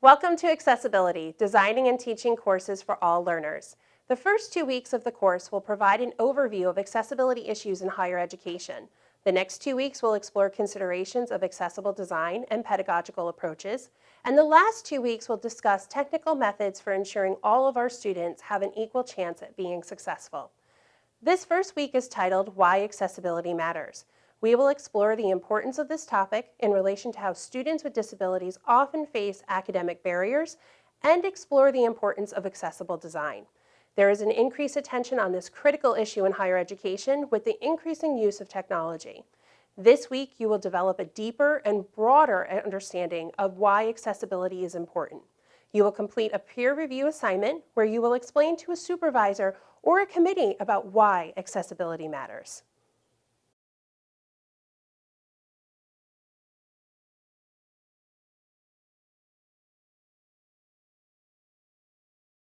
Welcome to Accessibility, Designing and Teaching Courses for All Learners. The first two weeks of the course will provide an overview of accessibility issues in higher education. The next two weeks will explore considerations of accessible design and pedagogical approaches. And the last two weeks will discuss technical methods for ensuring all of our students have an equal chance at being successful. This first week is titled Why Accessibility Matters. We will explore the importance of this topic in relation to how students with disabilities often face academic barriers and explore the importance of accessible design. There is an increased attention on this critical issue in higher education with the increasing use of technology. This week, you will develop a deeper and broader understanding of why accessibility is important. You will complete a peer review assignment where you will explain to a supervisor or a committee about why accessibility matters.